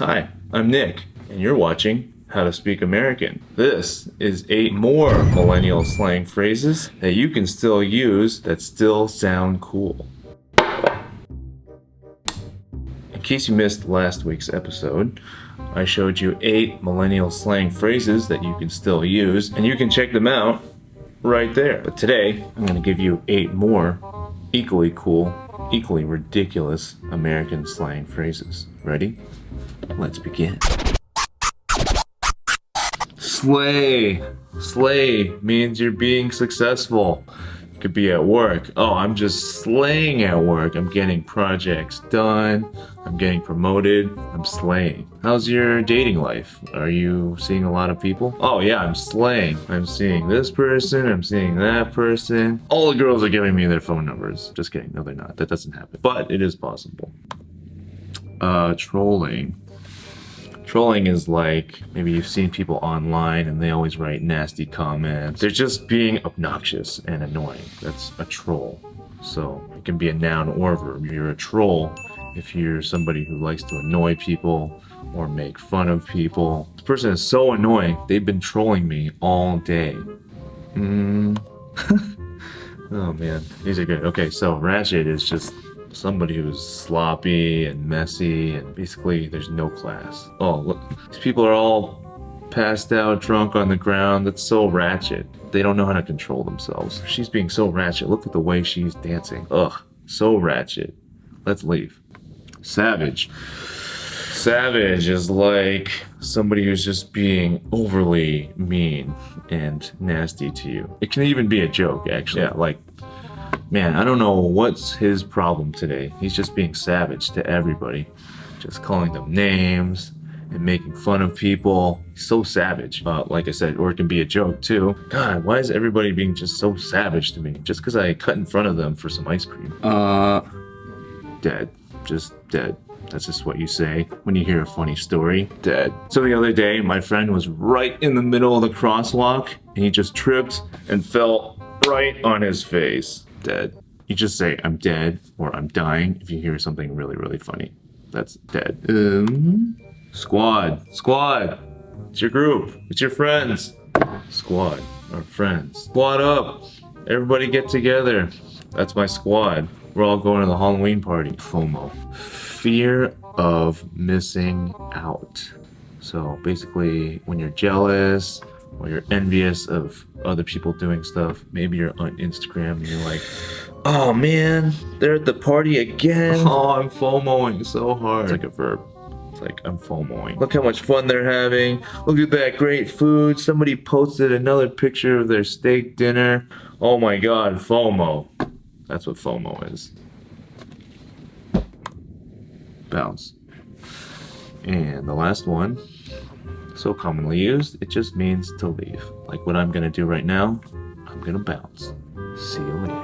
Hi, I'm Nick, and you're watching How to Speak American. This is eight more millennial slang phrases that you can still use that still sound cool. In case you missed last week's episode, I showed you eight millennial slang phrases that you can still use, and you can check them out right there. But today, I'm going to give you eight more equally cool, equally ridiculous American slang phrases. Ready? Let's begin. Slay. Slay means you're being successful. Could be at work. Oh, I'm just slaying at work. I'm getting projects done. I'm getting promoted. I'm slaying. How's your dating life? Are you seeing a lot of people? Oh yeah, I'm slaying. I'm seeing this person. I'm seeing that person. All the girls are giving me their phone numbers. Just kidding. No, they're not. That doesn't happen. But it is possible. Uh, trolling. Trolling is like maybe you've seen people online and they always write nasty comments. They're just being obnoxious and annoying. That's a troll. So it can be a noun or a verb. You're a troll if you're somebody who likes to annoy people or make fun of people. This person is so annoying. They've been trolling me all day. Mm. oh man, these are good. Okay, so ratchet is just somebody who's sloppy and messy and basically there's no class. Oh, look, these people are all passed out drunk on the ground. That's so ratchet. They don't know how to control themselves. She's being so ratchet. Look at the way she's dancing. Ugh, so ratchet. Let's leave. Savage. Savage is like somebody who's just being overly mean and nasty to you. It can even be a joke, actually. Yeah, like Man, I don't know what's his problem today. He's just being savage to everybody. Just calling them names and making fun of people. He's so savage. Uh, like I said, or it can be a joke too. God, why is everybody being just so savage to me? Just because I cut in front of them for some ice cream. Uh, dead. Just dead. That's just what you say when you hear a funny story. Dead. So the other day, my friend was right in the middle of the crosswalk and he just tripped and fell right on his face dead. You just say, I'm dead or I'm dying if you hear something really, really funny. That's dead. Um, squad. Squad. It's your group. It's your friends. Squad. Our friends. Squad up. Everybody get together. That's my squad. We're all going to the Halloween party. FOMO. Fear of missing out. So basically, when you're jealous, or you're envious of other people doing stuff. Maybe you're on Instagram and you're like, oh man, they're at the party again. Oh, I'm FOMOing so hard. It's like a verb. It's like, I'm FOMOing. Look how much fun they're having. Look at that great food. Somebody posted another picture of their steak dinner. Oh my god, FOMO. That's what FOMO is. Bounce. And the last one so commonly used, it just means to leave. Like what I'm gonna do right now, I'm gonna bounce. See you later.